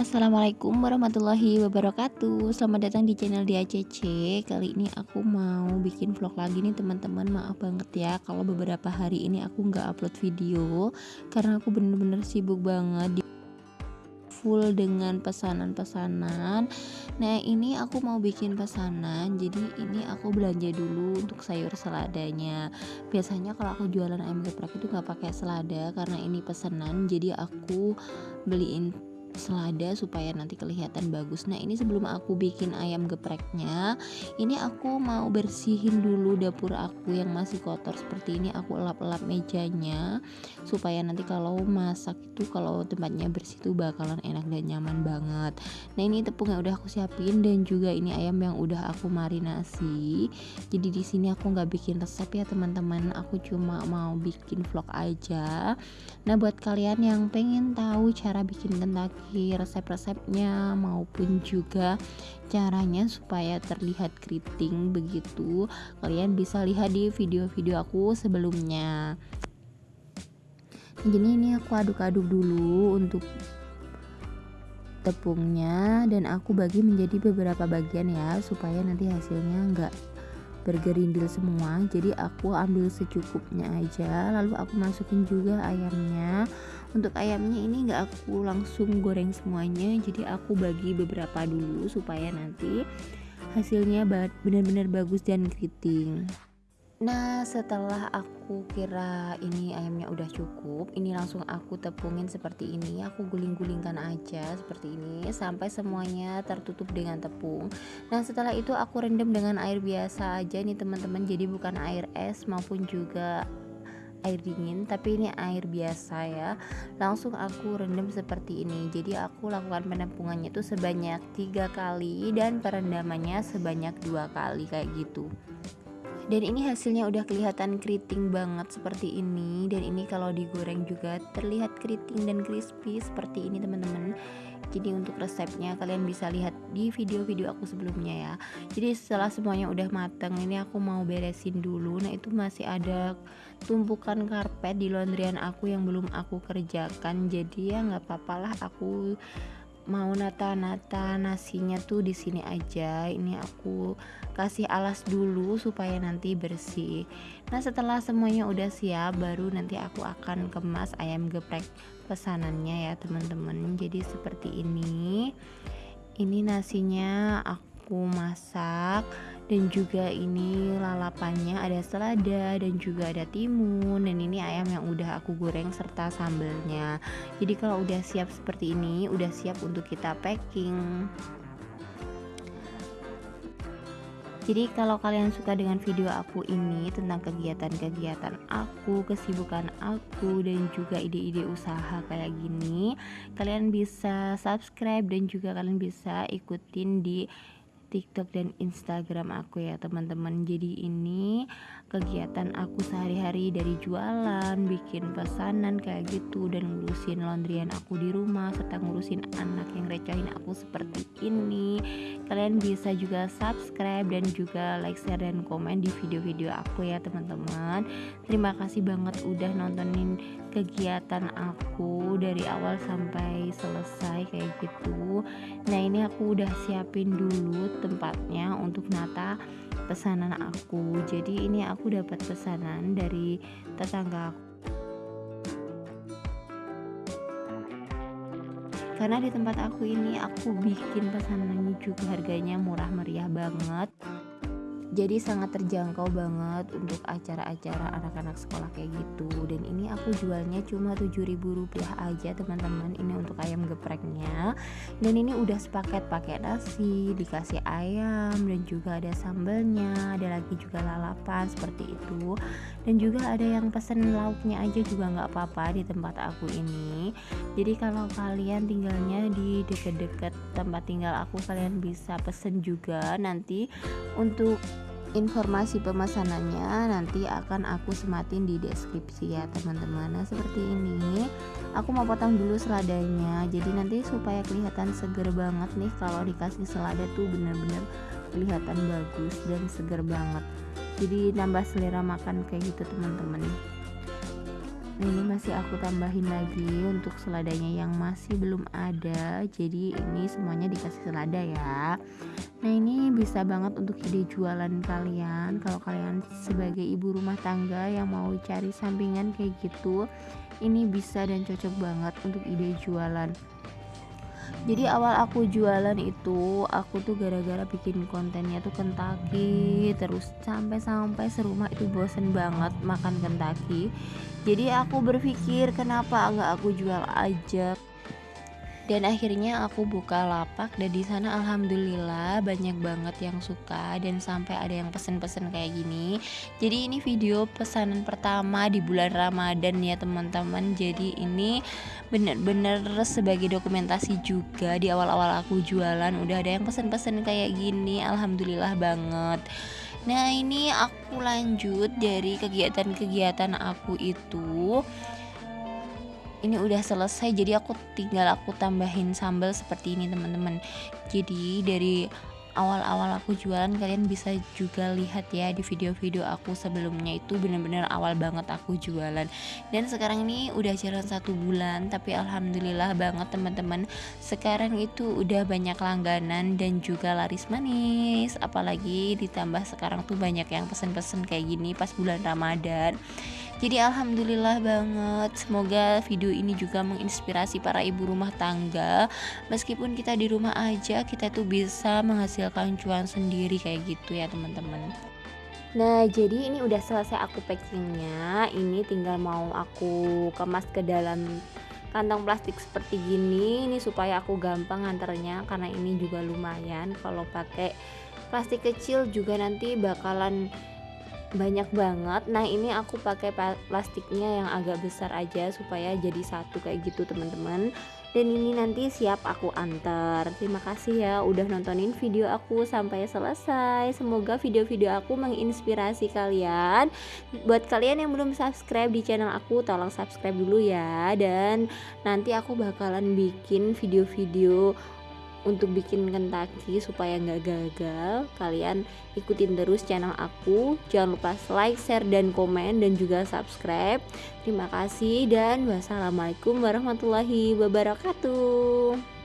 Assalamualaikum warahmatullahi wabarakatuh. Selamat datang di channel DACC Kali ini aku mau bikin vlog lagi nih teman-teman. Maaf banget ya kalau beberapa hari ini aku nggak upload video Karena aku bener-bener sibuk banget full dengan pesanan-pesanan. Nah ini aku mau bikin pesanan Jadi ini aku belanja dulu untuk sayur seladanya. Biasanya kalau aku jualan ayam geprek itu nggak pakai selada Karena ini pesanan jadi aku beliin selada supaya nanti kelihatan bagus. Nah ini sebelum aku bikin ayam gepreknya ini aku mau bersihin dulu dapur aku yang masih kotor seperti ini. Aku elap-elap mejanya supaya nanti kalau masak itu kalau tempatnya bersih itu bakalan enak dan nyaman banget. Nah ini tepung yang udah aku siapin dan juga ini ayam yang udah aku marinasi. Jadi di sini aku nggak bikin resep ya teman-teman. Aku cuma mau bikin vlog aja. Nah buat kalian yang pengen tahu cara bikin kentak resep-resepnya maupun juga caranya supaya terlihat keriting begitu. Kalian bisa lihat di video-video aku sebelumnya. Jadi ini aku aduk-aduk dulu untuk tepungnya dan aku bagi menjadi beberapa bagian ya supaya nanti hasilnya enggak bergerindil semua. Jadi aku ambil secukupnya aja lalu aku masukin juga ayamnya untuk ayamnya ini enggak aku langsung goreng semuanya jadi aku bagi beberapa dulu supaya nanti hasilnya benar-benar bagus dan keriting. Nah setelah aku kira ini ayamnya udah cukup Ini langsung aku tepungin seperti ini Aku guling-gulingkan aja seperti ini Sampai semuanya tertutup dengan tepung. Nah setelah itu aku rendam dengan air biasa aja nih teman-teman. Jadi bukan air es maupun juga air dingin tapi ini air biasa ya. Langsung aku rendam seperti ini. Jadi aku lakukan penampungannya itu sebanyak tiga kali dan perendamannya sebanyak dua kali kayak gitu. Dan ini hasilnya udah kelihatan keriting banget seperti ini. Dan ini kalau digoreng juga terlihat keriting dan crispy seperti ini teman-teman jadi untuk resepnya kalian bisa lihat di video-video aku sebelumnya ya. Jadi setelah semuanya udah mateng ini aku mau beresin dulu. Nah itu masih ada tumpukan karpet di laundryan aku yang belum aku kerjakan. Jadi ya nggak apa-apa lah. Aku mau nata-nata nasinya tuh di sini aja. Ini aku kasih alas dulu supaya nanti bersih. Nah setelah semuanya udah siap baru nanti aku akan kemas ayam geprek pesanannya ya teman-teman. Jadi seperti ini. Ini nasinya aku masak dan juga ini lalapannya ada selada dan juga ada timun dan ini ayam yang udah aku goreng serta sambelnya. Jadi kalau udah siap seperti ini udah siap untuk kita packing Jadi kalau kalian suka dengan video aku ini tentang kegiatan-kegiatan aku, kesibukan aku dan juga ide-ide usaha kayak gini, kalian bisa subscribe dan juga kalian bisa ikutin di TikTok dan Instagram aku ya teman-teman. Jadi ini kegiatan aku sehari-hari dari jualan bikin pesanan kayak gitu dan ngurusin laundryan aku di rumah serta ngurusin anak yang recahin aku seperti ini. Kalian bisa juga subscribe dan juga like share dan komen di video-video aku ya teman-teman. Terima kasih banget udah nontonin kegiatan aku dari awal sampai selesai kayak gitu. Nah ini aku udah siapin dulu tempatnya untuk nata pesanan aku. Jadi ini aku dapat pesanan dari tetangga aku. Karena di tempat aku ini aku bikin pesanannya juga harganya murah meriah banget jadi sangat terjangkau banget untuk acara-acara anak-anak sekolah kayak gitu. Dan ini aku jualnya cuma Rp7.000 aja teman-teman. Ini untuk ayam gepreknya. Dan ini udah sepaket pakai nasi dikasih ayam dan juga ada sambelnya ada lagi juga lalapan seperti itu. Dan juga ada yang pesen lauknya aja juga nggak apa-apa di tempat aku ini. Jadi kalau kalian tinggalnya di deket-deket tempat tinggal aku kalian bisa pesen juga nanti untuk informasi pemesanannya nanti akan aku sematin di deskripsi ya teman-teman. Nah seperti ini. Aku mau potong dulu seladanya. Jadi nanti supaya kelihatan seger banget nih kalau dikasih selada tuh bener-bener kelihatan bagus dan seger banget. Jadi nambah selera makan kayak gitu teman-teman ini masih aku tambahin lagi untuk seladanya yang masih belum ada. Jadi ini semuanya dikasih selada ya. Nah ini bisa banget untuk ide jualan kalian. Kalau kalian sebagai ibu rumah tangga yang mau cari sampingan kayak gitu Ini bisa dan cocok banget untuk ide jualan jadi awal aku jualan itu aku tuh gara-gara bikin kontennya tuh Kentucky terus sampai-sampai serumah itu bosen banget makan Kentucky. Jadi aku berpikir kenapa nggak aku jual aja dan akhirnya aku buka lapak dan di sana alhamdulillah banyak banget yang suka dan sampai ada yang pesen-pesen kayak gini. Jadi ini video pesanan pertama di bulan Ramadan ya teman-teman. Jadi ini bener-bener sebagai dokumentasi juga. Di awal-awal aku jualan udah ada yang pesen-pesen kayak gini. Alhamdulillah banget. Nah ini aku lanjut dari kegiatan-kegiatan aku itu ini udah selesai jadi aku tinggal aku tambahin sambal seperti ini teman-teman. Jadi dari awal-awal aku jualan kalian bisa juga lihat ya di video-video aku sebelumnya itu bener-bener awal banget aku jualan. Dan sekarang ini udah jalan satu bulan tapi alhamdulillah banget teman-teman. Sekarang itu udah banyak langganan dan juga laris manis. Apalagi ditambah sekarang tuh banyak yang pesen-pesen kayak gini pas bulan ramadan jadi alhamdulillah banget semoga video ini juga menginspirasi para ibu rumah tangga. Meskipun kita di rumah aja kita tuh bisa menghasilkan cuan sendiri kayak gitu ya teman-teman. Nah jadi ini udah selesai aku packingnya. Ini tinggal mau aku kemas ke dalam kantong plastik seperti gini. Ini supaya aku gampang nganternya Karena ini juga lumayan. Kalau pakai plastik kecil juga nanti bakalan banyak banget. Nah ini aku pakai plastiknya yang agak besar aja supaya jadi satu kayak gitu teman-teman. Dan ini nanti siap aku antar. Terima kasih ya udah nontonin video aku sampai selesai. Semoga video-video aku menginspirasi kalian. Buat kalian yang belum subscribe di channel aku tolong subscribe dulu ya. Dan nanti aku bakalan bikin video-video untuk bikin Kentucky supaya nggak gagal kalian ikutin terus channel aku. Jangan lupa like share dan komen dan juga subscribe. Terima kasih dan wassalamualaikum warahmatullahi wabarakatuh